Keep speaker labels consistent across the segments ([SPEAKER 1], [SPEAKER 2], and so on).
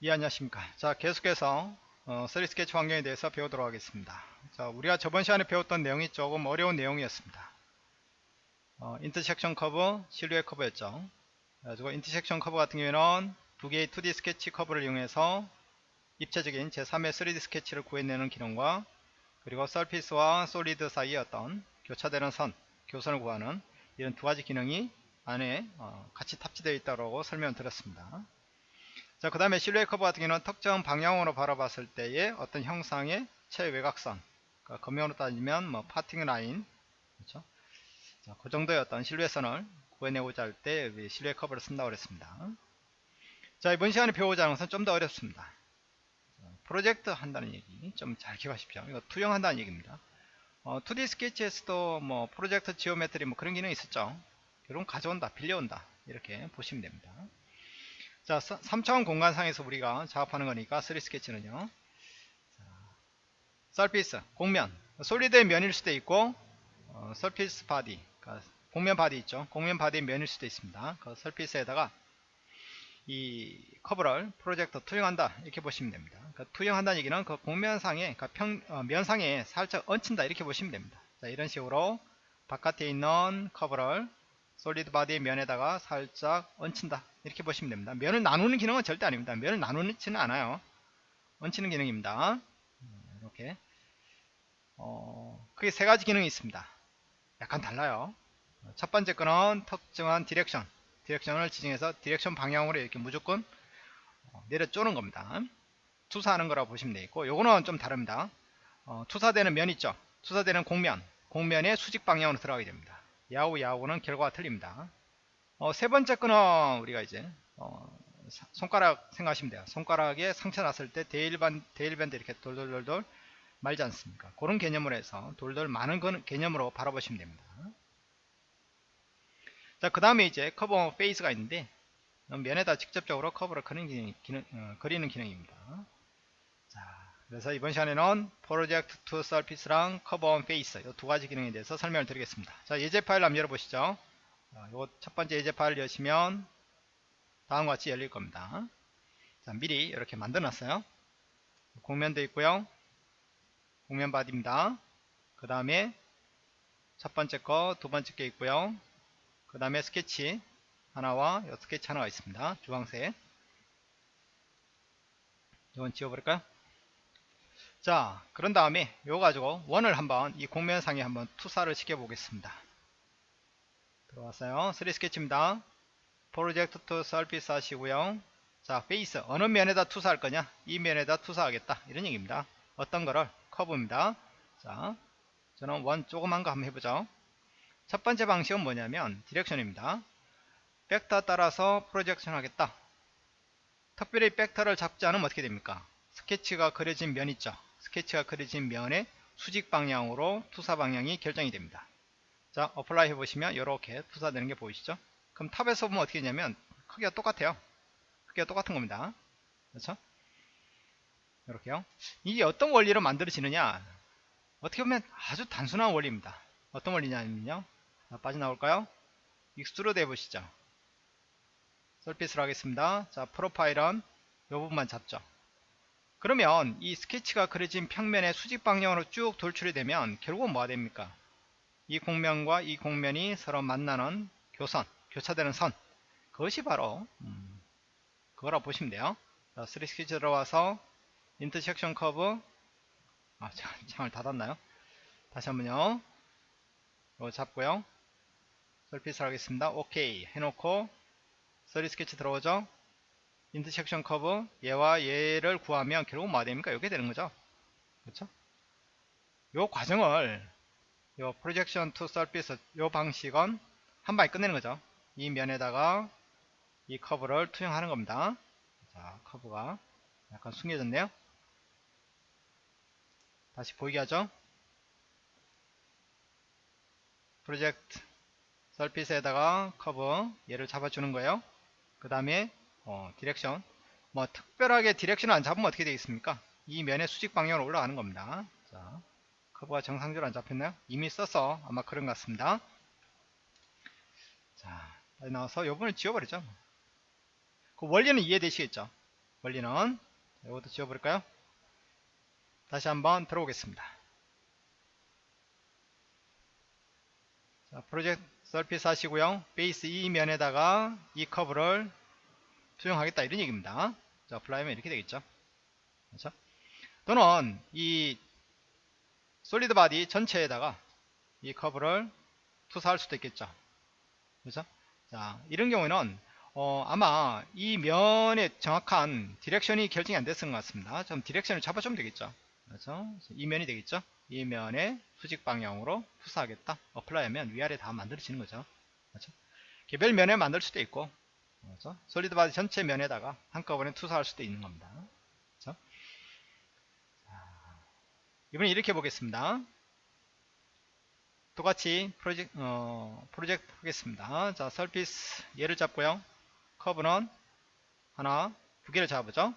[SPEAKER 1] 예 안녕하십니까. 자 계속해서 어, 3 스케치 환경에 대해서 배우도록 하겠습니다. 자 우리가 저번 시간에 배웠던 내용이 조금 어려운 내용이었습니다. 어, intersection curve silhouette curve였죠. 그래가지고 intersection curve 같은 경우에는 두 개의 2D 스케치 커브를 이용해서 입체적인 제3의 3D 스케치를 구해내는 기능과 그리고 surface와 solid 사이의 어떤 교차되는 선 교선을 구하는 이런 두 가지 기능이 안에 어, 같이 탑재되어 있다고 설명을 드렸습니다 자, 그 다음에 silhouette curve 같은 경우는 특정 방향으로 바라봤을 때의 어떤 형상의 최외곽선, 그러니까 금형으로 따지면 뭐 parting line, 그렇죠? 자, 그 정도의 어떤 실루엣선을 구해내고자 할 때 silhouette curve를 쓴다고 그랬습니다. 자, 이번 시간에 배우고자 하는 것은 좀 더 어렵습니다. 프로젝트 한다는 얘기 좀 잘 기억하십시오. 이거 투영한다는 얘기입니다. 어, 2D 스케치에서도 뭐 project geometry 뭐 그런 기능이 있었죠. 결국 가져온다, 빌려온다 이렇게 보시면 됩니다. 자, 3차원 공간상에서 우리가 작업하는 거니까 3 스케치는요. surface, 곡면, solid의 면일 수도 있고 어, surface body, 그러니까 곡면 body 있죠. 곡면 body 면일 수도 있습니다. 그 surface에다가 이 커브를 프로젝터 투영한다 이렇게 보시면 됩니다. 그러니까 투영한다는 얘기는 그 곡면상에, 그러니까 평, 어, 면상에 살짝 얹힌다 이렇게 보시면 됩니다. 자, 이런 식으로 바깥에 있는 커브를 solid body의 면에다가 살짝 얹힌다. 이렇게 보시면 됩니다. 면을 나누는 기능은 절대 아닙니다. 면을 나누지는 않아요. 얹히는 기능입니다. 이렇게. 어, 크게 세 가지 기능이 있습니다. 약간 달라요. 첫 번째 거는 특정한 direction. direction을 지정해서 direction 방향으로 이렇게 무조건 어, 내려 쪼는 겁니다. 투사하는 거라고 보시면 되겠고 요거는 좀 다릅니다. 어, 투사되는 면 있죠? 투사되는 곡면. 곡면의 수직 방향으로 들어가게 됩니다 야후 야후는 결과가 틀립니다. 어, 세 번째 거는 우리가 이제 어, 손가락 생각하시면 돼요. 손가락에 상처 났을 때 대일밴, 대일밴드 이렇게 돌돌돌돌 말지 않습니까? 그런 개념으로 해서 돌돌 만 개념으로 바라보시면 됩니다. 자, 그 다음에 이제 커버 페이스가 있는데 면에다 직접적으로 커브를 그리는, 기능, 기능, 어, 그리는 기능입니다. 자, 그래서 이번 시간에는 project to surface랑 curve on face 이 두 가지 기능에 대해서 설명을 드리겠습니다. 자 예제 파일 한번 열어보시죠. 이 첫 번째 예제 파일 여시면 다음과 같이 열릴 겁니다. 자 미리 이렇게 만들어 놨어요. 곡면도 있고요. 곡면 body입니다. 그 다음에 첫 번째 거, 두 번째 게 있고요. 그 다음에 스케치 하나와 스케치 하나가 있습니다. 주황색. 이건 지워버릴까요? 자 그런 다음에 이거 가지고 원을 한번 이 곡면상에 한번 투사를 시켜 보겠습니다. 들어왔어요. 3 스케치입니다. project to surface 하시고요. 자 face 어느 면에다 투사할 거냐? 이 면에다 투사하겠다. 이런 얘기입니다. 어떤 거를? 커브입니다. 자 저는 원 조그만 거 한번 해보죠. 첫 번째 방식은 뭐냐면 direction입니다. 벡터 따라서 projection 하겠다. 특별히 벡터를 잡지 않으면 어떻게 됩니까? 스케치가 그려진 면 있죠 스케치가 그려진 면의 수직 방향으로 투사 방향이 결정이 됩니다. 자, apply 해보시면 이렇게 투사되는 게 보이시죠? 그럼 top에서 보면 어떻게 되냐면 크기가 똑같아요. 크기가 똑같은 겁니다. 그렇죠? 이렇게요. 이게 어떤 원리로 만들어지느냐? 어떻게 보면 아주 단순한 원리입니다. 어떤 원리냐면요. 자, 빠져나올까요? extrude 해보시죠. surface를 하겠습니다. 자, profile은 이 부분만 잡죠. 그러면 이 스케치가 그려진 평면의 수직 방향으로 쭉 돌출이 되면 결국은 뭐가 됩니까? 이 곡면과 이 곡면이 서로 만나는 교선, 교차되는 선 그것이 바로 음, 그거라 보시면 돼요. 자, 3 스케치 들어와서 intersection curve 아, 창을 닫았나요? 다시 한번요. 이거 잡고요. surface 하겠습니다. 오케이 해놓고 3 스케치 들어오죠? intersection curve 얘와 얘를 구하면 결국 뭐가 됩니까? 이게 되는 거죠. 그렇죠? 요 과정을 요 projection to surface 요 방식은 한 방에 끝내는 거죠. 이 면에다가 이 커브를 투영하는 겁니다. 자, 커브가 약간 숨겨졌네요. 다시 보이게 하죠. project surface에다가 커브 얘를 잡아주는 거예요. 그 다음에 어, direction. 뭐 특별하게 direction을 안 잡으면 어떻게 되겠습니까? 이 면의 수직 방향으로 올라가는 겁니다. 자 커브가 정상적으로 안 잡혔나요? 이미 써서 아마 그런 것 같습니다. 자 나와서 요번을 지워버리죠. 그 원리는 이해되시겠죠? 원리는 이것도 지워버릴까요? 다시 한번 들어오겠습니다. 자, project surface 하시고요. face 이 면에다가 이 커브를 투영하겠다 이런 얘기입니다. 자, apply하면 이렇게 되겠죠. 그렇죠? 또는 이 solid body 전체에다가 이 커브를 투사할 수도 있겠죠. 그렇죠? 자, 이런 경우에는 어, 아마 이 면의 정확한 direction이 결정이 안 됐을 것 같습니다. 좀 direction을 잡아주면 되겠죠. 그렇죠? 이 면이 되겠죠. 이 면에 수직 방향으로 투사하겠다. apply 하면 위아래 다 만들어지는 거죠. 그렇죠? 개별 면에 만들 수도 있고, 그렇죠? solid body 전체 면에다가 한꺼번에 투사할 수도 있는 겁니다. 그렇죠? 이번에 이렇게 보겠습니다. 똑같이 프로젝트, 어, 프로젝트 하겠습니다. 자, surface 얘를 잡고요. 커브는 하나, 두 개를 잡으죠.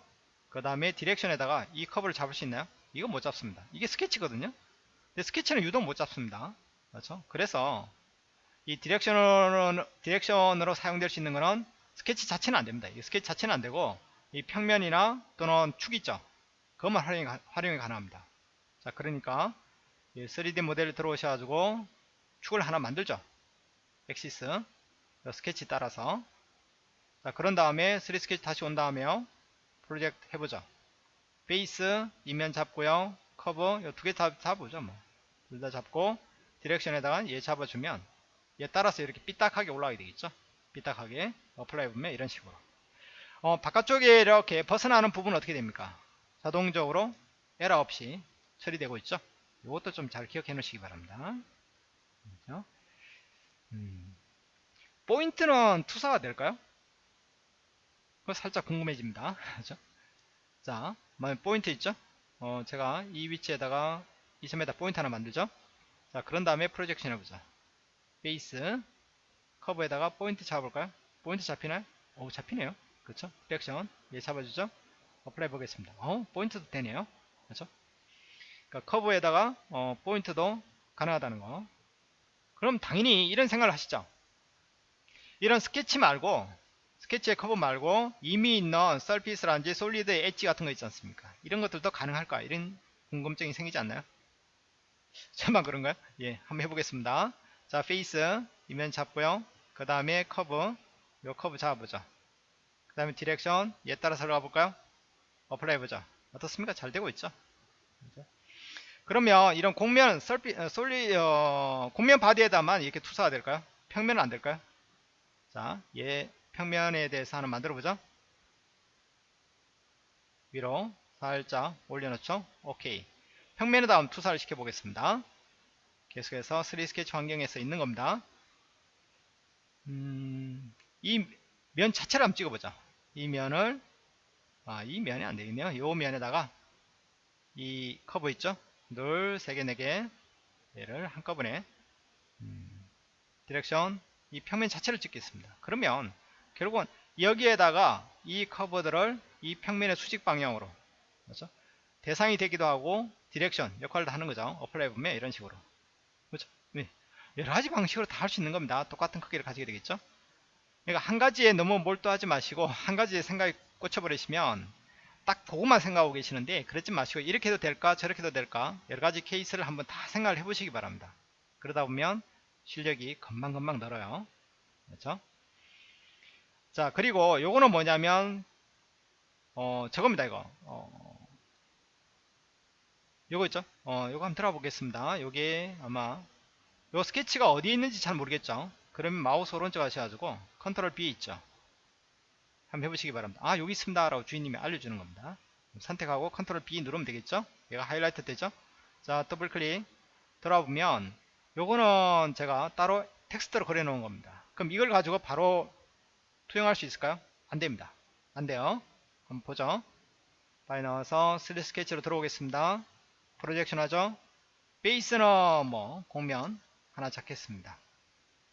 [SPEAKER 1] 그 다음에 direction에다가 이 커브를 잡을 수 있나요? 이건 못 잡습니다. 이게 스케치거든요. 근데 스케치는 유독 못 잡습니다. 그렇죠? 그래서 이 direction으로, direction으로 사용될 수 있는 거는 스케치 자체는 안 됩니다. 이 스케치 자체는 안 되고 이 평면이나 또는 축 있죠. 그것만 활용이, 활용이 가능합니다. 자, 그러니까 3D 모델을 들어오셔가지고 축을 하나 만들죠. axis 스케치 따라서 자, 그런 다음에 3D 스케치 다시 온 다음에요. 프로젝트 해보죠. face 이 면 잡고요. 커브 두개 다 잡으죠. 뭐. 둘 다 잡고 direction에다가 얘 잡아주면 얘 따라서 이렇게 삐딱하게 올라가게 되겠죠. 삐딱하게 apply 보면 이런 식으로 어, 바깥쪽에 이렇게 벗어나는 부분은 어떻게 됩니까? 자동적으로 에러 없이 처리되고 있죠. 이것도 좀 잘 기억해 놓으시기 바랍니다. 그렇죠? 음. 포인트는 투사가 될까요? 그거 살짝 궁금해집니다. 그렇죠? 자, 포인트 있죠? 어, 제가 이 위치에다가 이 점에다 포인트 하나 만들죠? 자, 그런 다음에 projection 해보자. face, 커브에다가 포인트 잡아볼까요? 포인트 잡히나요? 오, 잡히네요. 그렇죠? direction, 얘 잡아주죠? apply 보겠습니다. 어, 포인트도 되네요. 그렇죠? 그러니까 커브에다가 어, 포인트도 가능하다는 거. 그럼 당연히 이런 생각을 하시죠. 이런 스케치 말고 스케치의 커브 말고 이미 있는 surface라든지 solid edge 같은 거 있지 않습니까? 이런 것들도 가능할까? 이런 궁금증이 생기지 않나요? 저만 그런가요? 예, 한번 해보겠습니다. 자, face 이 면 잡고요. 그 다음에 커브 요 커브 잡아보죠. 그 다음에 direction 얘 따라서 들어가 볼까요? apply 해보죠. 어떻습니까? 잘 되고 있죠? 그러면 이런 곡면 surf, 어, soli 어, 곡면 body에다만 이렇게 투사가 될까요? 평면은 안 될까요? 자, 얘 평면에 대해서 하나 만들어 보죠. 위로 살짝 올려놓죠. 오케이. 평면에 다음 투사를 시켜 보겠습니다. 계속해서 3D 스케치 환경에서 있는 겁니다. 음, 이 면 자체를 한번 찍어보자. 이 면을 아, 이 면이 안 되겠네요. 이 면에다가 이 커브 있죠? 둘, 세 개, 네 개. 얘를 한꺼번에 음, direction 이 평면 자체를 찍겠습니다. 그러면 결국은 여기에다가 이 커브들을 이 평면의 수직 방향으로 그렇죠? 대상이 되기도 하고 direction 역할을 다 하는 거죠. apply 보면 이런 식으로 그렇죠? 네. 여러 가지 방식으로 다 할 수 있는 겁니다. 똑같은 크기를 가지게 되겠죠. 그러니까 한 가지에 너무 몰두하지 마시고 한 가지에 생각이 꽂혀버리시면 딱 그것만 생각하고 계시는데 그러지 마시고 이렇게 해도 될까 저렇게 해도 될까 여러 가지 케이스를 한번 다 생각을 해보시기 바랍니다. 그러다 보면 실력이 금방금방 늘어요. 그렇죠? 자 그리고 요거는 뭐냐면 어 저겁니다 이거. 어, 요거 있죠? 어 요거 한번 들어 보겠습니다. 요게 아마 요 스케치가 어디에 있는지 잘 모르겠죠 그러면 마우스 오른쪽 하셔가지고 컨트롤 B 있죠 한번 해보시기 바랍니다. 아 여기 있습니다 라고 주인님이 알려주는 겁니다. 선택하고 컨트롤 B 누르면 되겠죠? 얘가 하이라이트 되죠? 자 더블 클릭 들어보면 요거는 제가 따로 텍스트로 그려 놓은 겁니다. 그럼 이걸 가지고 바로 투영할 수 있을까요? 안됩니다. 안돼요. 한번 보죠. 파일 넣어서 3D 스케치로 들어오겠습니다. projection 하죠. face는 뭐 곡면 하나 잡겠습니다.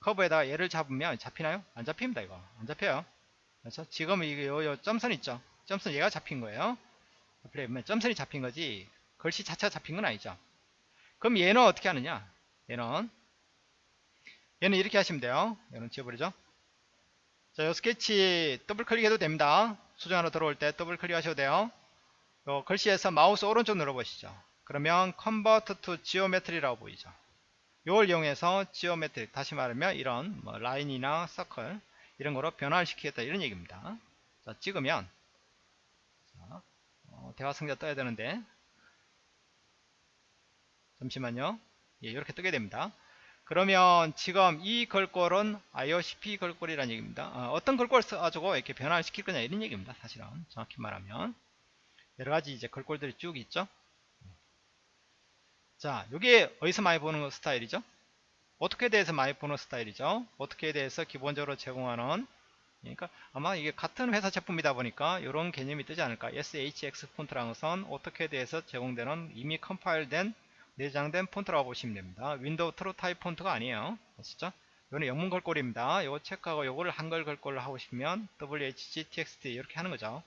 [SPEAKER 1] 커브에다가 얘를 잡으면 잡히나요? 안 잡힙니다 이거 안 잡혀요. 그렇죠? 지금 이게 요, 요 점선 있죠? 점선 얘가 잡힌 거예요. 플레이 점선이 잡힌 거지 글씨 자체가 잡힌 건 아니죠. 그럼 얘는 어떻게 하느냐? 얘는 얘는 이렇게 하시면 돼요. 얘는 지워버리죠. 자, 요 스케치 더블 클릭해도 됩니다. 수정하러 들어올 때 더블 클릭 하셔도 돼요. 요 글씨에서 마우스 오른쪽 눌러보시죠. 그러면 Convert to Geometry라고 보이죠. 요걸 이용해서 geometry 다시 말하면 이런 뭐 라인이나 서클 이런 거로 변화를 시키겠다 이런 얘기입니다. 자 찍으면 자, 어, 대화 상자 떠야 되는데 잠시만요. 예, 이렇게 뜨게 됩니다. 그러면 지금 이 걸골은 IOCP 걸골이라는 얘기입니다. 어, 떤 걸골을 써가지고 이렇게 변화를 시킬 거냐 이런 얘기입니다. 사실은 정확히 말하면 여러 가지 이제 걸골들이 쭉 있죠. 자, 이게 어디서 많이 보는 스타일이죠? AutoCAD에서 많이 보는 스타일이죠? AutoCAD에서 기본적으로 제공하는 그러니까 아마 이게 같은 회사 제품이다 보니까 이런 개념이 뜨지 않을까. SHX 것은 AutoCAD에서 제공되는 이미 컴파일된 내장된 폰트라고 보시면 됩니다. 윈도우 TrueType 폰트가 아니에요. 아시죠? 이거는 영문 글꼴입니다. 이거 체크하고 이거를 한글 글꼴로 하고 싶으면 WHGTXT 이렇게 하는 거죠.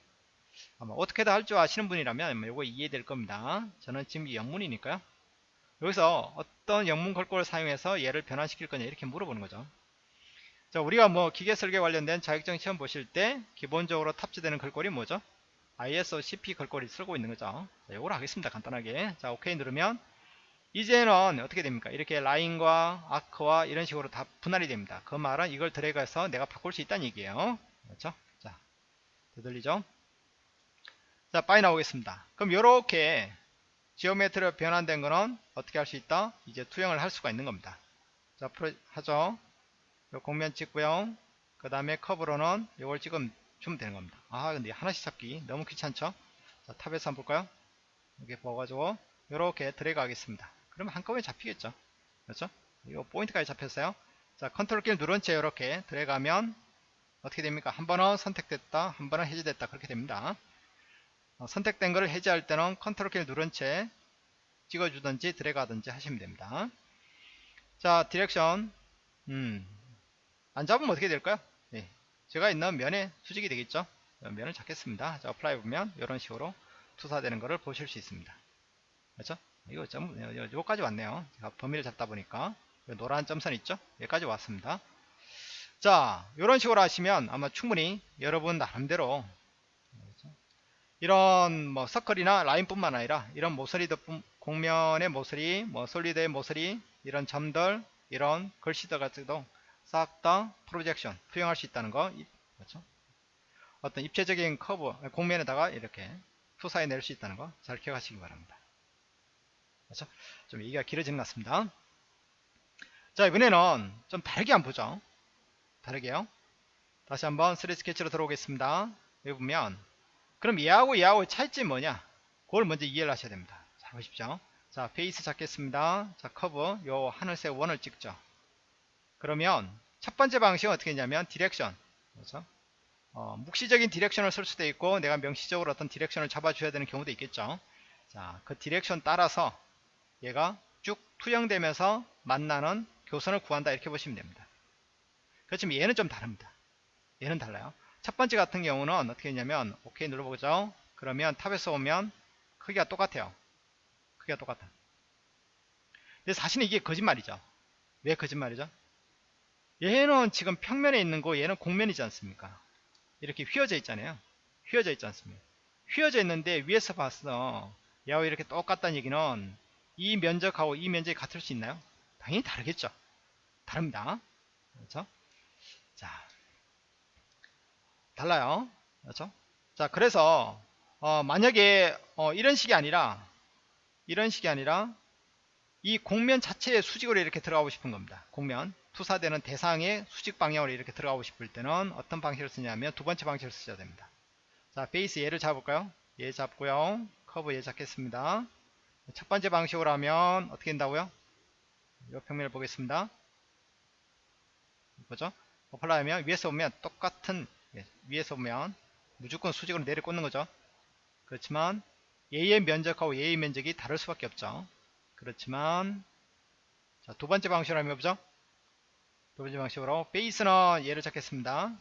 [SPEAKER 1] 아마 AutoCAD 할줄 아시는 분이라면 이거 이해될 겁니다. 저는 지금 영문이니까요 여기서 어떤 영문 걸꼴을 사용해서 얘를 변환시킬 거냐 이렇게 물어보는 거죠. 자, 우리가 뭐 기계 설계 관련된 자격증 시험 보실 때 기본적으로 탑재되는 걸꼴이 뭐죠? ISO CP 걸꼴이 쓰고 있는 거죠. 자, 이걸 하겠습니다. 간단하게. 자, OK 누르면 이제는 어떻게 됩니까? 이렇게 라인과 아크와 이런 식으로 다 분할이 됩니다. 그 말은 이걸 드래그해서 내가 바꿀 수 있다는 얘기예요. 그렇죠? 자, 되돌리죠? 자, 빠져 나오겠습니다. 그럼 이렇게 geometry가 변환된 거는 어떻게 할 수 있다? 이제 투영을 할 수가 있는 겁니다. 자, 프로, 하죠. 요 곡면 찍고요. 그 다음에 커브로는 이걸 주면 되는 겁니다. 아, 근데 하나씩 잡기 너무 귀찮죠? 자, top에서 한번 볼까요? 이렇게 보아가지고, 이렇게 드래그 하겠습니다. 그러면 한꺼번에 잡히겠죠? 그렇죠? 이거 포인트까지 잡혔어요. 자, 컨트롤 키를 누른 채 이렇게 드래그 하면 어떻게 됩니까? 한 번은 선택됐다, 한 번은 해제됐다. 그렇게 됩니다. 어, 선택된 것을 해제할 때는 컨트롤 키를 누른 채 찍어주든지 드래그 하든지 하시면 됩니다. 자, direction. 음, 안 잡으면 어떻게 될까요? 네, 제가 있는 면에 수직이 되겠죠? 면을 잡겠습니다. 자, apply 보면 이런 식으로 투사되는 것을 보실 수 있습니다. 그렇죠? 이거 점, 여기까지 왔네요. 제가 범위를 잡다 보니까 노란 점선 있죠? 여기까지 왔습니다. 자, 이런 식으로 하시면 아마 충분히 여러분 나름대로 이런 뭐 서클이나 라인뿐만 아니라 이런 모서리도 곡면의 모서리, 뭐 solid의 모서리, 이런 점들, 이런 글씨들 같은도 싹 다 projection 투영할 수 있다는 거 그렇죠? 어떤 입체적인 커브 곡면에다가 이렇게 투사해 낼 수 있다는 거 잘 기억하시기 바랍니다. 그렇죠? 좀 얘기가 길어진 것 같습니다. 자 이번에는 좀 다르게 한번 보죠. 다르게요. 다시 한번 3D 스케치로 들어오겠습니다. 여기 보면 그럼 얘하고 얘하고 차이점이 뭐냐? 그걸 먼저 이해를 하셔야 됩니다. 잘 보십시오. 자, face 잡겠습니다. 자, 커브 요 하늘색 원을 찍죠. 그러면 첫 번째 방식은 어떻게 했냐면 direction. 그렇죠? 어, 묵시적인 direction을 쓸 수도 있고 내가 명시적으로 어떤 direction을 잡아줘야 되는 경우도 있겠죠. 자, 그 direction 따라서 얘가 쭉 투영되면서 만나는 교선을 구한다 이렇게 보시면 됩니다. 그렇지만 얘는 좀 다릅니다. 얘는 달라요. 첫 번째 같은 경우는 어떻게 했냐면 OK 눌러보죠. 그러면 top에서 오면 크기가 똑같아요. 크기가 똑같아. 근데 사실은 이게 거짓말이죠. 왜 거짓말이죠? 얘는 지금 평면에 있는 거 얘는 곡면이지 않습니까? 이렇게 휘어져 있잖아요. 휘어져 있지 않습니까? 휘어져 있는데 위에서 봤어. 얘하고 이렇게 똑같다는 얘기는 이 면적하고 이 면적이 같을 수 있나요? 당연히 다르겠죠. 다릅니다. 그렇죠? 자 달라요. 그렇죠? 자, 그래서 어, 만약에 어, 이런 식이 아니라 이런 식이 아니라 이 공면 자체의 수직으로 이렇게 들어가고 싶은 겁니다. 공면 투사되는 대상의 수직 방향으로 이렇게 들어가고 싶을 때는 어떤 방식을 쓰냐면 두 번째 방식을 쓰셔야 됩니다. 자, face 얘를 잡을까요? 얘 잡고요. 커브 얘 잡겠습니다. 첫 번째 방식으로 하면 어떻게 된다고요? 이 평면을 보겠습니다. 보죠? apply 하면 위에서 보면 똑같은 예, 위에서 보면 무조건 수직으로 내려 꽂는 거죠. 그렇지만 얘의 면적하고 얘의 면적이 다를 수밖에 없죠. 그렇지만 자, 두 번째 방식으로 하면 보죠. 두 번째 방식으로 face는 얘를 잡겠습니다.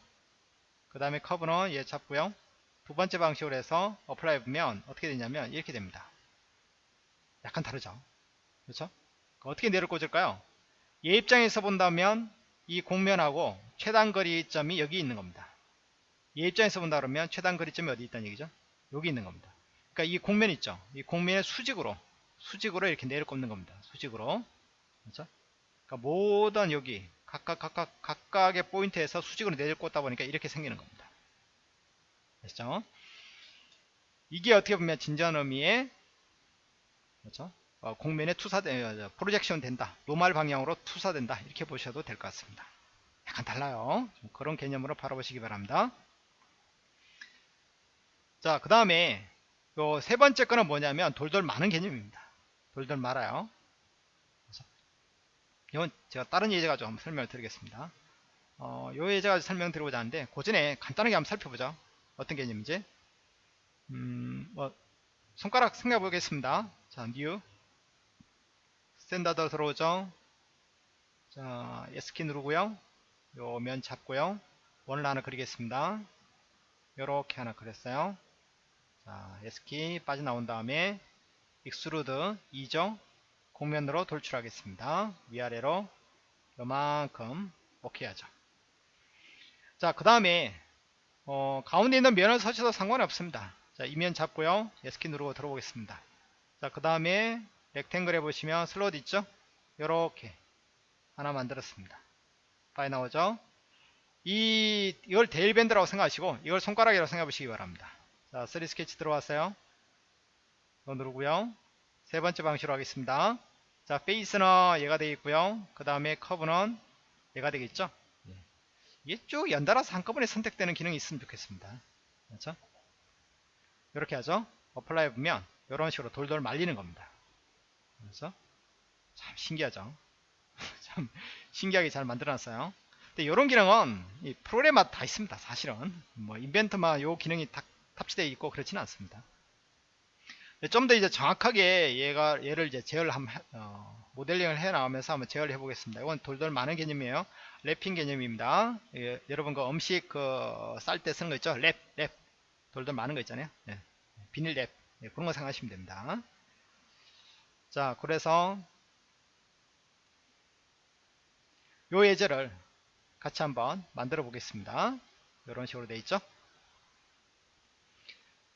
[SPEAKER 1] 그 다음에 커브는 얘 잡고요. 두 번째 방식으로 해서 apply 보면 어떻게 되냐면 이렇게 됩니다. 약간 다르죠. 그렇죠? 어떻게 내려 꽂을까요? 얘 입장에서 본다면 이 곡면하고 최단 거리점이 여기 있는 겁니다. 얘 입장에서 본다 그러면 최단 거리점이 어디 있다는 얘기죠? 여기 있는 겁니다. 그러니까 이 곡면 있죠? 이 곡면의 수직으로 수직으로 이렇게 내려 꼽는 겁니다. 수직으로 그렇죠? 그러니까 모든 여기 각각 각각 각각의 포인트에서 수직으로 내려 꽂다 보니까 이렇게 생기는 겁니다. 아시죠? 이게 어떻게 보면 진전 의미의 그렇죠? 어, 공면에 투사된 어, 프로젝션 된다. 노말 방향으로 투사된다. 이렇게 보셔도 될 것 같습니다. 약간 달라요. 그런 개념으로 바라보시기 바랍니다. 자, 그 다음에 요 세 번째 거는 뭐냐면 돌돌 많은 개념입니다. 돌돌 말아요. 이건 제가 다른 예제 가지고 한번 설명을 드리겠습니다. 어, 요 예제 가지고 설명드리고자 하는데 그 전에 간단하게 한번 살펴보죠. 어떤 개념인지. 음, 뭐 손가락 생각해 보겠습니다. 자, new standard 들어오죠. 자, S키 누르고요. 요 면 잡고요. 원을 하나 그리겠습니다. 요렇게 하나 그렸어요. 자, S키 빠져나온 다음에 extrude 2죠. 곡면으로 돌출하겠습니다. 위아래로 요만큼 오케이 하죠. 자, 그 다음에 어, 가운데 있는 면을 쓰셔도 상관이 없습니다. 자, 이 면 잡고요. S키 누르고 들어보겠습니다. 자, 그 다음에 rectangle 해보시면 슬롯 있죠? 요렇게 하나 만들었습니다. 빠져 나오죠? 이, 이걸 대일밴드라고 생각하시고, 이걸 손가락이라고 생각해 보시기 바랍니다. 자, 3D 스케치 들어왔어요. 이거 누르고요. 세 번째 방식으로 하겠습니다. 자, face는 얘가 되어 있고요. 그 다음에 커브는 얘가 되겠죠? 예. 이게 쭉 연달아서 한꺼번에 선택되는 기능이 있으면 좋겠습니다. 그렇죠? 이렇게 하죠. apply 해보면 이런 식으로 돌돌 말리는 겁니다. 그래서 참 신기하죠. 참 신기하게 잘 만들어놨어요. 근데 이런 기능은 이 프로그램마다 다 있습니다. 사실은 뭐 Inventor만 요 기능이 다 탑재되어 있고 그렇지는 않습니다. 좀 더 이제 정확하게 얘가 얘를 이제 제어를 한 어, 모델링을 해 나오면서 한번 제어를 해보겠습니다. 이건 돌돌 마는 개념이에요. wrapping 개념입니다. 예, 여러분 그 음식 그 쌀 때 쓰는 거 있죠? 랩, 랩 돌돌 마는 거 있잖아요. 예, 비닐 랩 예, 그런 거 생각하시면 됩니다. 자, 그래서 요 예제를 같이 한번 만들어 보겠습니다. 이런 식으로 돼 있죠.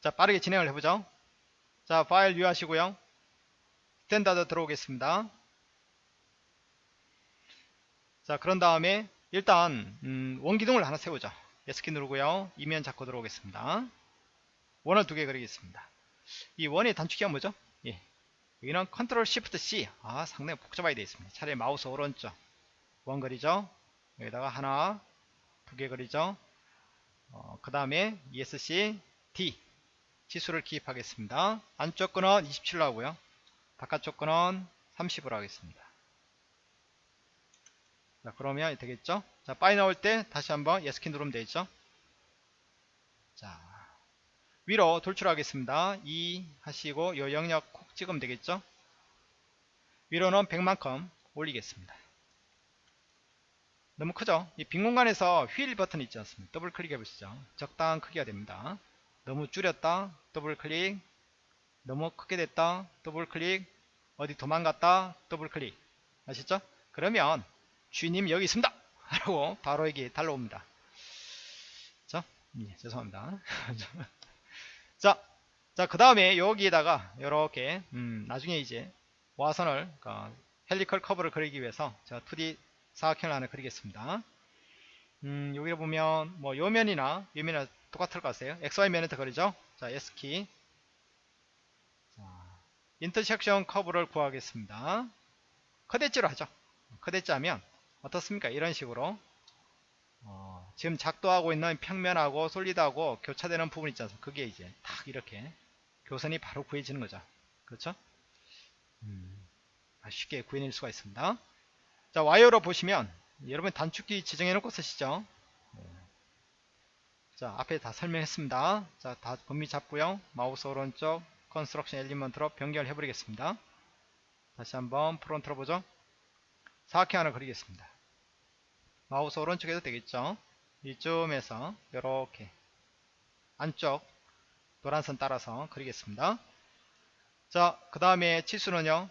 [SPEAKER 1] 자, 빠르게 진행을 해보죠. 자, 파일 류 하시고요. standard 들어오겠습니다. 자, 그런 다음에 일단 음, 원기둥을 하나 세우죠. S키 누르고요. 이면 잡고 들어오겠습니다. 원을 두 개 그리겠습니다. 이 원의 단축키가 뭐죠? 예. 여기는 컨트롤 시프트 C. 아, 상당히 복잡하게 되어 있습니다. 차라리 마우스 오른쪽. 원 그리죠? 여기다가 하나, 두 개 그리죠? 어, 그 다음에 ESC D. 지수를 기입하겠습니다. 안쪽 거는 27로 하고요. 바깥쪽 거는 30으로 하겠습니다. 자, 그러면 되겠죠? 자, 빠져 나올 때 다시 한번 S키 누르면 되겠죠? 자, 위로 돌출하겠습니다. E 하시고 요 영역 콕 찍으면 되겠죠? 위로는 100만큼 올리겠습니다. 너무 크죠? 이 빈 공간에서 휠 버튼 있지 않습니까? 더블 클릭해 보시죠. 적당한 크기가 됩니다. 너무 줄였다. 더블 클릭. 너무 크게 됐다. 더블 클릭. 어디 도망갔다. 더블 클릭. 아시죠? 그러면 주인님 여기 있습니다. 하고 바로 여기 달려옵니다. 자, 예, 죄송합니다. 자, 자, 그 다음에 여기에다가 이렇게 음, 나중에 이제 와선을 그 helical curve를 그리기 위해서 제가 2D 사각형을 하나 그리겠습니다. 음, 여기를 보면 뭐 요면이나 요면이나 똑같을 것 같아요. XY 면에서 그리죠. 자, S키. 자, intersection curve를 구하겠습니다. cut edge로 하죠. cut edge 하면 어떻습니까? 이런 식으로 어, 지금 작도하고 있는 평면하고 solid하고 교차되는 부분 있지 않습니까? 그게 이제 딱 이렇게 교선이 바로 구해지는 거죠. 그렇죠? 음, 쉽게 구해낼 수가 있습니다. 자, 와이어로 보시면 여러분 단축키 지정해 놓고 쓰시죠. 네. 자, 앞에 다 설명했습니다. 자, 다 범위 잡고요. 마우스 오른쪽 construction element로 변경을 해버리겠습니다. 다시 한번 front로 보죠. 사각형 하나 그리겠습니다. 마우스 오른쪽에도 되겠죠. 이쯤에서 이렇게 안쪽 노란 선 따라서 그리겠습니다. 자, 그 다음에 치수는요.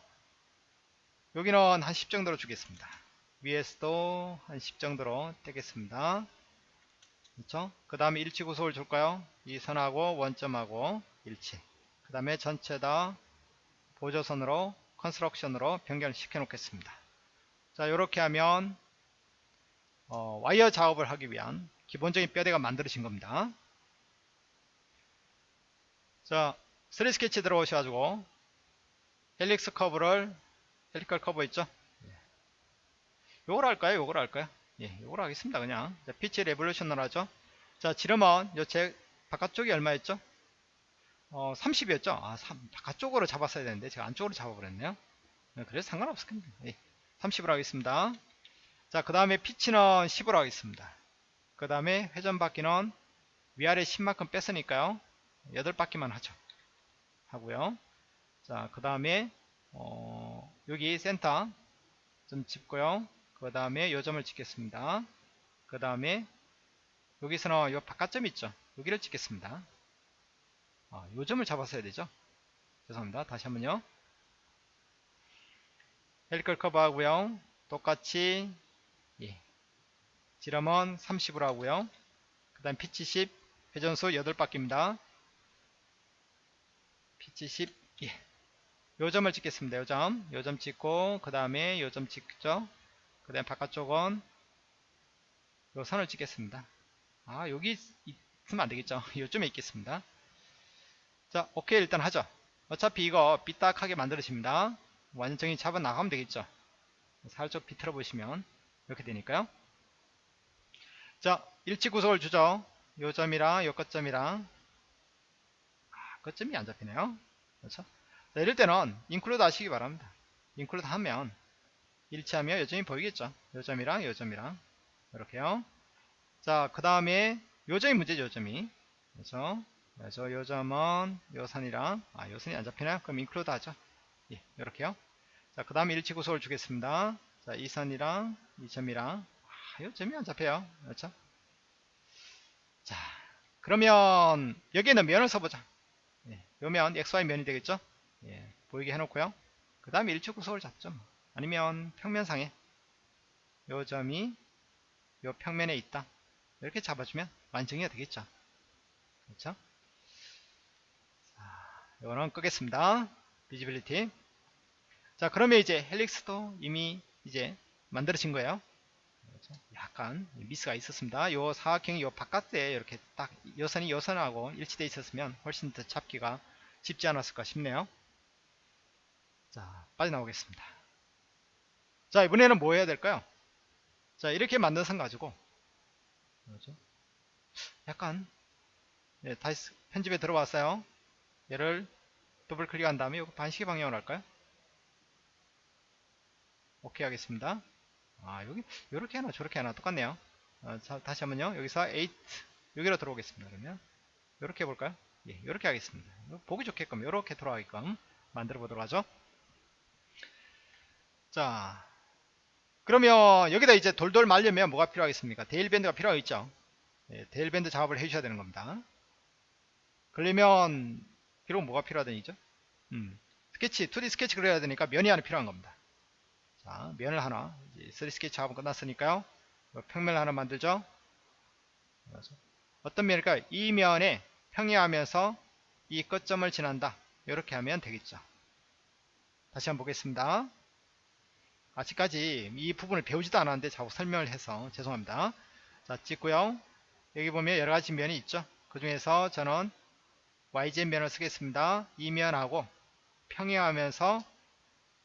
[SPEAKER 1] 여기는 한 10 정도로 주겠습니다. 위에서도 한 10 정도로 떼겠습니다. 그렇죠? 그 다음에 일치 구속을 줄까요? 이 선하고 원점하고 일치. 그 다음에 전체 다 보조선으로 construction으로 변경을 시켜 놓겠습니다. 자 이렇게 하면 어, 와이어 작업을 하기 위한 기본적인 뼈대가 만들어진 겁니다. 자 3D 스케치 들어오셔가지고 helix curve를 helical curve 있죠? 요걸 할까요? 요걸 할까요? 예, 요걸 하겠습니다. 그냥. 자, pitch revolution을 하죠. 자, 지름은 요제 바깥쪽이 얼마였죠? 어, 30이었죠? 아, 3, 바깥쪽으로 잡았어야 되는데 제가 안쪽으로 잡아버렸네요. 네, 그래서 상관없습니다. 예, 30으로 하겠습니다. 자, 그 다음에 피치는 10으로 하겠습니다. 그 다음에 회전바퀴는 위아래 10만큼 뺐으니까요. 8바퀴만 하죠. 하고요. 자, 그 다음에 어, 여기 센터 좀 짚고요. 그 다음에 요점을 찍겠습니다. 그 다음에 여기서는 요 바깥점 있죠. 여기를 찍겠습니다. 아, 요점을 잡았어야 되죠. 죄송합니다. 다시 한번요. helical curve 하고요. 똑같이 예. 지름은 30으로 하고요. 그 다음 피치 10 회전수 8바퀴입니다. 피치 10 예. 요점을 찍겠습니다. 요점 요점 찍고 그 다음에 요점 찍죠. 그 다음에 바깥쪽은 요 선을 찍겠습니다. 아 여기 있으면 안되겠죠. 요점에 있겠습니다. 자 오케이 일단 하죠. 어차피 이거 삐딱하게 만들어집니다. 완전히 잡아 나가면 되겠죠. 살짝 비틀어 보시면 이렇게 되니까요. 자 일치 구속을 주죠. 요 점이랑 요 끝점이랑 아, 끝점이 안 잡히네요. 그렇죠? 자, 이럴 때는 include 하시기 바랍니다. include 하면 일치하며 요점이 보이겠죠. 요점이랑 요점이랑 이렇게요. 자, 그 다음에 요점이 문제죠. 요점이. 그래서 그래서 요점은 요선이랑 아 요선이 안 잡히나? 그럼 인클루드 하죠. 예, 이렇게요. 자, 그 다음에 일치 구속을 주겠습니다. 자, 이 선이랑 이 점이랑 아, 요점이 안 잡혀요. 그렇죠? 자, 그러면 여기에는 면을 써보자. 예, 요면 XY 면이 되겠죠? 예, 보이게 해놓고요. 그 다음에 일치 구속을 잡죠. 뭐. 아니면 평면상에 요 점이 요 평면에 있다. 이렇게 잡아주면 완성이 되겠죠. 그렇죠? 자, 이거는 끄겠습니다. 비지빌리티. 자, 그러면 이제 헬릭스도 이미 이제 만들어진 거예요. 그렇죠? 약간 미스가 있었습니다. 요 사각형이 요 바깥에 이렇게 딱 여선이 여선하고 일치되어 있었으면 훨씬 더 잡기가 쉽지 않았을까 싶네요. 자, 빠져나오겠습니다. 자, 이번에는 뭐 해야 될까요? 자, 이렇게 만든 선 가지고 그렇죠? 약간 네, 다시 편집에 들어왔어요. 얘를 더블 클릭한 다음에 이 반시계 방향으로 할까요? 오케이 하겠습니다. 아 여기 이렇게 하나 저렇게 하나 똑같네요. 어, 자, 다시 한번요. 여기서 8 여기로 들어오겠습니다. 그러면 이렇게 해볼까요? 예, 이렇게 하겠습니다. 보기 좋게끔 이렇게 돌아가게끔 만들어 보도록 하죠. 자, 그러면 여기다 이제 돌돌 말려면 뭐가 필요하겠습니까? 대일밴드가 필요하겠죠. 예, 대일밴드 작업을 해주셔야 되는 겁니다. 그러면 비록 뭐가 필요하더니죠? 음, 스케치, 2D 스케치 그려야 되니까 면이 하나 필요한 겁니다. 자, 면을 하나, 이제 3D 스케치 작업은 끝났으니까요. 평면을 하나 만들죠. 어떤 면일까요? 이 면에 평행하면서 이 끝점을 지난다. 이렇게 하면 되겠죠. 다시 한번 보겠습니다. 아직까지 이 부분을 배우지도 않았는데 자꾸 설명을 해서 죄송합니다. 자 찍고요. 여기 보면 여러가지 면이 있죠. 그 중에서 저는 YZ 면을 쓰겠습니다. 이 면하고 평행하면서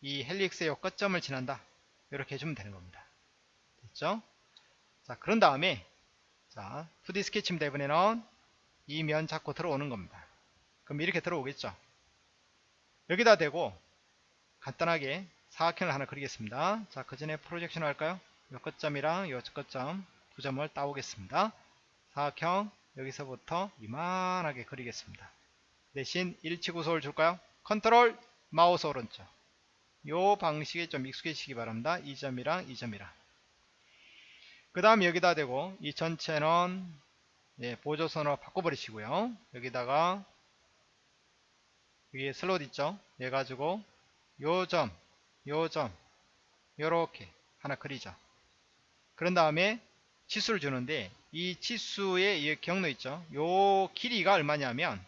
[SPEAKER 1] 이 헬릭스의 끝점을 지난다. 이렇게 해주면 되는 겁니다. 됐죠? 자 그런 다음에 자 2D 스케치입니다. 이번에는 이 면 잡고 들어오는 겁니다. 그럼 이렇게 들어오겠죠. 여기다 대고 간단하게 사각형을 하나 그리겠습니다. 자, 그 전에 프로젝션 할까요? 요 끝점이랑 요 끝점 두 점을 따오겠습니다. 사각형 여기서부터 이만하게 그리겠습니다. 대신 일치 구속을 줄까요? 컨트롤 마우스 오른쪽 요 방식에 좀 익숙해지시기 바랍니다. 이 점이랑 이 점이랑 그 다음 여기다 대고 이 전체는 예, 보조선으로 바꿔버리시고요. 여기다가 위에 슬롯 있죠? 얘 가지고 요 점 요점 요렇게 하나 그리죠. 그런 다음에 치수를 주는데 이 치수의 이 경로 있죠? 요 길이가 얼마냐면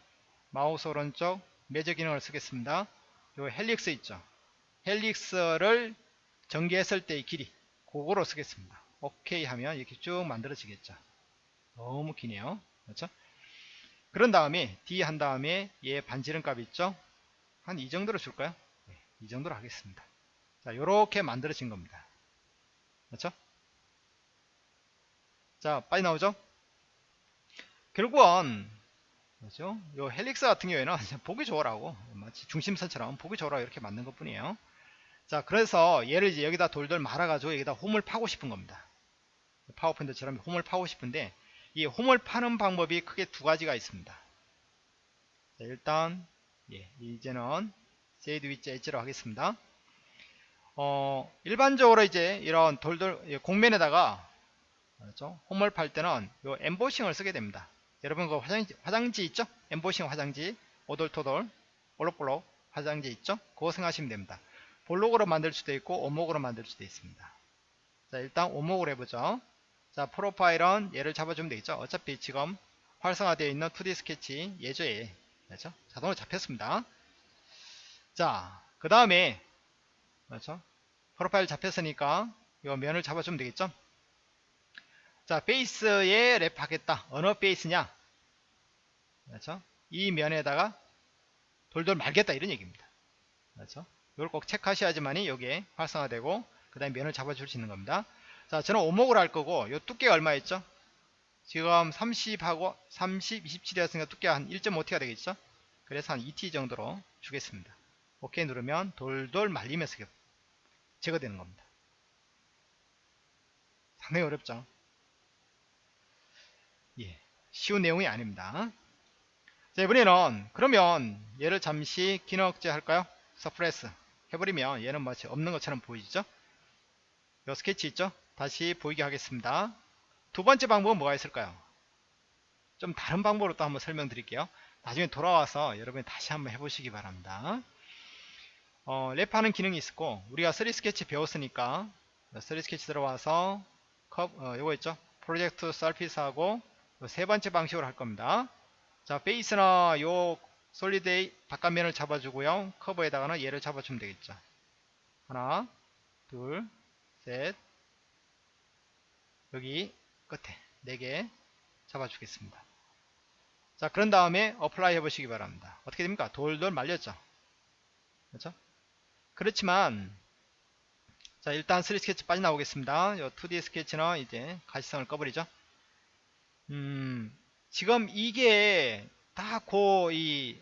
[SPEAKER 1] 마우스 오른쪽 measure 기능을 쓰겠습니다. 요 helix 있죠? helix를 전개했을 때의 길이 그거로 쓰겠습니다. 오케이 하면 이렇게 쭉 만들어지겠죠? 너무 기네요. 그렇죠? 그런 다음에 D 한 다음에 얘 반지름 값 있죠? 한 이 정도로 줄까요? 네, 이 정도로 하겠습니다 자 요렇게 만들어진 겁니다. 그렇죠? 자 빨리 나오죠? 결국은 그렇죠? 요 helix 같은 경우에는 보기 좋으라고 마치 중심선처럼 보기 좋으라고 이렇게 만든 것 뿐이에요. 자 그래서 얘를 이제 여기다 돌돌 말아가지고 여기다 홈을 파고 싶은 겁니다. 파워포인트처럼 홈을 파고 싶은데 이 홈을 파는 방법이 크게 두 가지가 있습니다. 자, 일단 얘, 이제는 shaded with edges로 하겠습니다 어, 일반적으로 이제 이런 돌돌 예, 공면에다가 그렇죠? 홈을 팔 때는 요 엠보싱을 쓰게 됩니다. 여러분 그 화장지, 화장지 있죠? 엠보싱 화장지 오돌토돌 볼록볼록 화장지 있죠? 그거 생각하시면 됩니다. 볼록으로 만들 수도 있고 오목으로 만들 수도 있습니다. 자 일단 오목으로 해보죠. 자 프로파일은 얘를 잡아주면 되겠죠? 어차피 지금 활성화되어 있는 2D 스케치 예조에 그렇죠? 자동으로 잡혔습니다. 자그 다음에 그렇죠? 프로파일 잡혔으니까 이 면을 잡아주면 되겠죠? 자 베이스에 랩하겠다. 어느 베이스냐? 그렇죠? 이 면에다가 돌돌 말겠다 이런 얘기입니다. 그렇죠? 이걸 꼭 체크하셔야지만이 여기에 활성화되고 그 다음에 면을 잡아줄 수 있는 겁니다. 자 저는 오목을 할 거고 요 두께가 얼마였죠? 지금 30하고 30 27이었으니까 두께가 한 1.5T가 되겠죠? 그래서 한 2T 정도로 주겠습니다. 오케이 누르면 돌돌 말리면서 제거되는 겁니다. 상당히 어렵죠? 예, 쉬운 내용이 아닙니다. 자 이번에는 그러면 얘를 잠시 기능 억제 할까요? suppress 해버리면 얘는 마치 없는 것처럼 보이죠? 요 스케치 있죠? 다시 보이게 하겠습니다. 두 번째 방법은 뭐가 있을까요? 좀 다른 방법으로 또 한번 설명드릴게요. 나중에 돌아와서 여러분이 다시 한번 해보시기 바랍니다 어, 랩하는 기능이 있었고 우리가 3 스케치 배웠으니까 3 스케치 들어와서 컵, 어, 요거 있죠? 프로젝트 서피스하고 세 번째 방식으로 할 겁니다. 자 베이스나 요 솔리드의 바깥면을 잡아주고요. 커버에다가는 얘를 잡아주면 되겠죠. 하나 둘셋. 여기 끝에 4개 잡아주겠습니다. 자 그런 다음에 apply 해보시기 바랍니다. 어떻게 됩니까? 돌돌 말렸죠? 그렇죠 그렇지만 자 일단 3D 스케치 빠져나오겠습니다. 요 2D 스케치는 이제 가시성을 꺼버리죠. 음 지금 이게 다 고 이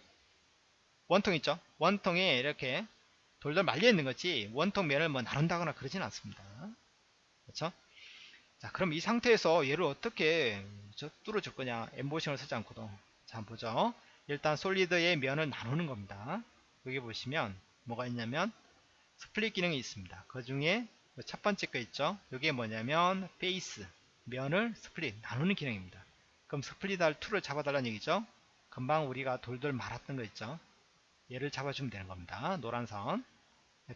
[SPEAKER 1] 원통 있죠? 원통에 이렇게 돌돌 말려 있는 거지 원통 면을 뭐 나눈다거나 그러진 않습니다. 그렇죠? 자 그럼 이 상태에서 얘를 어떻게 뚫어줄 거냐? 엠보싱을 쓰지 않고도. 자 한번 보죠. 일단 solid의 면을 나누는 겁니다. 여기 보시면 뭐가 있냐면 split 기능이 있습니다. 그 중에 첫 번째 거 있죠? 이게 뭐냐면 face 면을 split 나누는 기능입니다. 그럼 split 할 tool을 잡아달라는 얘기죠? 금방 우리가 돌돌 말았던 거 있죠? 얘를 잡아주면 되는 겁니다. 노란 선.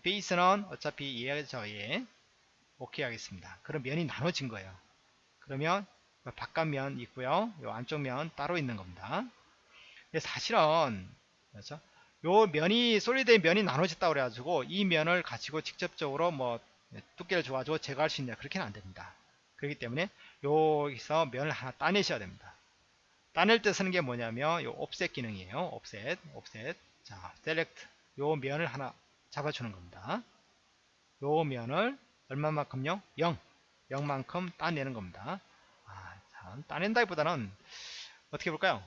[SPEAKER 1] 베이스는 어차피 얘죠 얘 오케이 하겠습니다. 그럼 면이 나눠진 거예요. 그러면 바깥 면 있고요. 요 안쪽 면 따로 있는 겁니다. 사실은 그렇죠? 요 면이 솔리드의 면이 나눠졌다 그래가지고 이 면을 가지고 직접적으로 뭐 두께를 줘가지고 제거할 수 있냐 그렇게는 안됩니다. 그렇기 때문에 여기서 면을 하나 따내셔야 됩니다. 따낼 때 쓰는 게 뭐냐면 요 옵셋 기능이에요. 옵셋 옵셋 자 셀렉트 요 면을 하나 잡아주는 겁니다. 요 면을 얼마만큼요? 0 0만큼 따내는 겁니다. 아, 참, 따낸다기보다는 어떻게 볼까요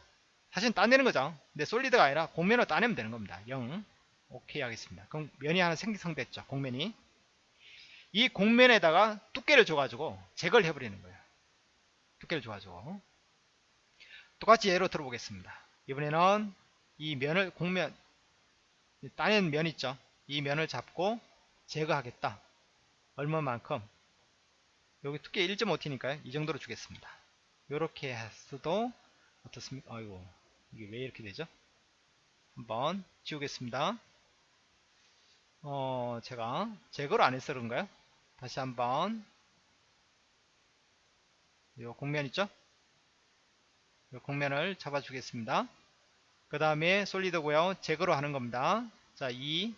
[SPEAKER 1] 사실 따내는 거죠. 근데 솔리드가 아니라 공면을 따내면 되는 겁니다. 0 오케이 하겠습니다. 그럼 면이 하나 생성됐죠. 공면이. 이 공면에다가 두께를 줘가지고 제거를 해버리는 거예요. 두께를 줘가지고. 똑같이 예로 들어보겠습니다. 이번에는 이 면을 공면 따낸 면 있죠. 이 면을 잡고 제거하겠다. 얼마만큼? 여기 두께 1.5T니까요. 이 정도로 주겠습니다. 이렇게 했어도 어떻습니까? 아이고 이게 왜 이렇게 되죠 한번 지우겠습니다 어 제가 제거를 안 해서 그런가요 다시 한번 요 곡면 있죠? 요 곡면을 잡아주겠습니다. 그 다음에 solid고요. 제거로 하는 겁니다. 자, 이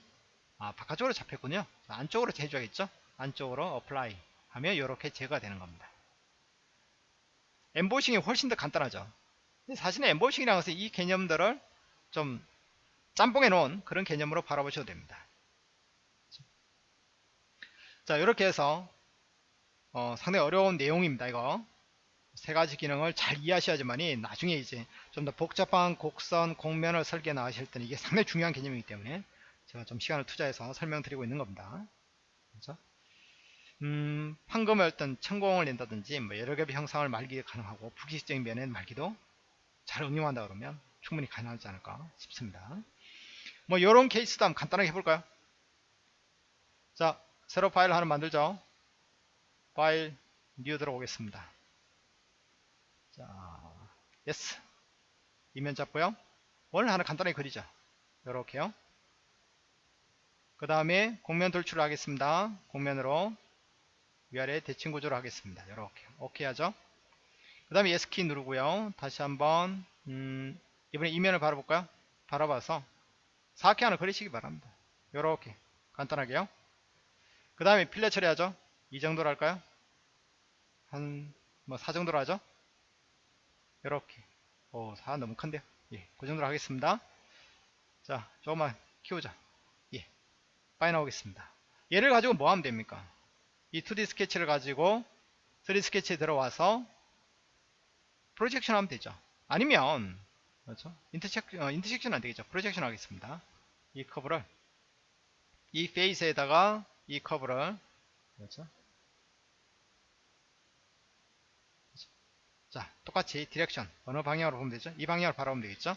[SPEAKER 1] 아, 바깥쪽으로 잡혔군요. 자, 안쪽으로 해줘야겠죠? 안쪽으로 apply 하면 이렇게 제거가 되는 겁니다. 엠보싱이 훨씬 더 간단하죠. 사실은 엠보싱이라는 것은 이 개념들을 좀 짬뽕해 놓은 그런 개념으로 바라보셔도 됩니다. 자, 이렇게 해서 어, 상당히 어려운 내용입니다. 이거 세 가지 기능을 잘 이해하셔야지만이 나중에 이제 좀 더 복잡한 곡선, 곡면을 설계 나가실 때는 이게 상당히 중요한 개념이기 때문에 제가 좀 시간을 투자해서 설명드리고 있는 겁니다. 그렇죠? 음, 판금을 어떤 천공을 낸다든지 뭐 여러 개의 형상을 말기 가능하고 부기식적인 면에 말기도 잘 응용한다 그러면 충분히 가능하지 않을까 싶습니다. 뭐 이런 케이스도 한번 간단하게 해볼까요? 자, 새로 파일 하나 만들죠. 파일 new 들어오겠습니다. 자, S. 이 면 잡고요. 원을 하나 간단하게 그리죠. 이렇게요. 그 다음에 곡면 돌출을 하겠습니다. 곡면으로 위아래 대칭 구조를 하겠습니다. 이렇게 오케이 하죠. 그 다음에 S키 누르고요. 다시 한번 음, 이번에 이면을 바라볼까요? 바라봐서 4개 하나 그리시기 바랍니다. 이렇게 간단하게요. 그 다음에 필렛 처리하죠. 이 정도로 할까요? 한 뭐 4 정도로 하죠. 이렇게 오, 4 너무 큰데요. 예, 그 정도로 하겠습니다. 자, 조금만 키우자. 예, 빠이 나오겠습니다. 얘를 가지고 뭐 하면 됩니까? 이 2D 스케치를 가지고 3D 스케치에 들어와서 projection 하면 되죠. 아니면 그렇죠? intersec, 어, intersection 안 되겠죠. projection 하겠습니다. 이 커브를 이 face에다가 이 커브를 그렇죠? 자, 똑같이 direction 어느 방향으로 보면 되죠? 이 방향으로 바라보면 되겠죠?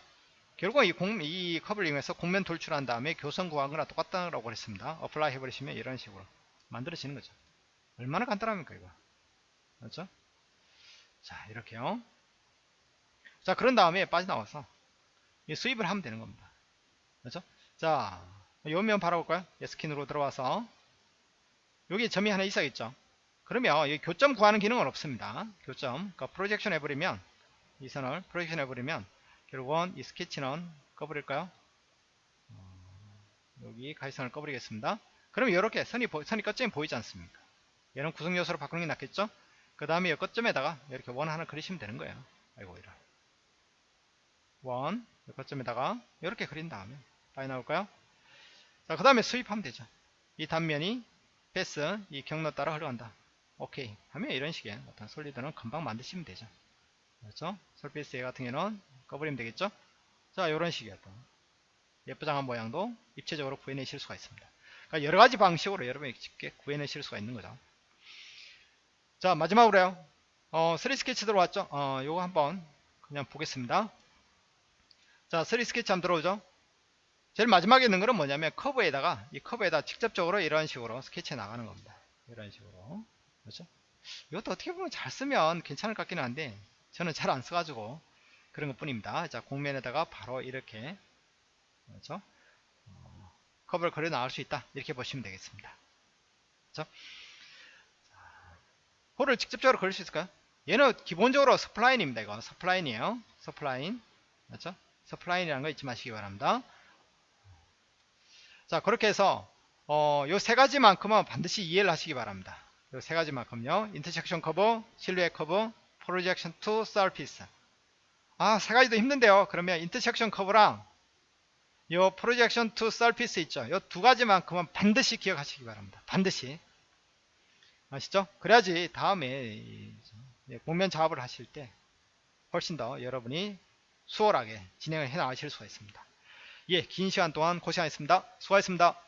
[SPEAKER 1] 결국 이, 곡, 이 커브를 이용해서 곡면 돌출한 다음에 교선 구한 거나 똑같다고 그랬습니다. apply 해버리시면 이런 식으로 만들어지는 거죠. 얼마나 간단합니까, 이거? 그렇죠? 자, 이렇게요. 자, 그런 다음에 빠져나와서 수입을 하면 되는 겁니다. 그렇죠? 자, 요면 바라볼까요? 스킨으로 들어와서 여기 점이 하나 있어야겠죠? 그러면 이 교점 구하는 기능은 없습니다. 교점. 그러니까 프로젝션 해버리면 이 선을 프로젝션 해버리면 결국은 이 스케치는 꺼버릴까요? 어, 여기 가시선을 꺼버리겠습니다. 그러면 이렇게 선이, 선이 끝점이 보이지 않습니까? 얘는 구성 요소로 바꾸는 게 낫겠죠? 그 다음에 이 끝점에다가 이렇게 원 하나 그리시면 되는 거예요. 아이고, 이런. 원, 끝점에다가 이렇게 그린 다음에 많이 나올까요? 자, 그 다음에 수입하면 되죠. 이 단면이 패스, 이 경로 따라 흘러간다. 오케이. 하면 이런 식의 어떤 솔리드는 금방 만드시면 되죠. 그렇죠? 솔피스 A 같은 경우는 꺼버리면 되겠죠? 자 이런 식의 어떤 예쁘장한 모양도 입체적으로 구해내실 수가 있습니다. 그러니까 여러 가지 방식으로 여러분이 쉽게 구해내실 수가 있는 거죠. 자 마지막으로요. 어, 3 스케치 들어왔죠? 어, 요거 한번 그냥 보겠습니다 자 3 스케치 한번 들어오죠 제일 마지막에 있는 거는 뭐냐면 커브에다가 이 커브에다 직접적으로 이런 식으로 스케치 나가는 겁니다 이런 식으로 그렇죠? 이것도 어떻게 보면 잘 쓰면 괜찮을 것 같기는 한데 저는 잘 안 써가지고 그런 것 뿐입니다. 자, 곡면에다가 바로 이렇게 그렇죠? 어, 커브를 그려 나올 수 있다. 이렇게 보시면 되겠습니다. 그렇죠? 호를 직접적으로 그릴 수 있을까요? 얘는 기본적으로 spline입니다. 이거 spline이에요. spline. 그렇죠? spline이라는 거 잊지 마시기 바랍니다. 자, 그렇게 해서 어, 요 세 가지만큼은 반드시 이해를 하시기 바랍니다. 세 가지만큼요. intersection curve, silhouette curve, projection to surface. 아, 세 가지도 힘든데요. 그러면 intersection curve랑 요 projection to surface 있죠. 요 두 가지만큼은 반드시 기억하시기 바랍니다. 반드시. 아시죠? 그래야지 다음에 곡면 작업을 하실 때 훨씬 더 여러분이 수월하게 진행을 해 나가실 수가 있습니다. 예, 긴 시간 동안 고생하셨습니다. 수고하셨습니다.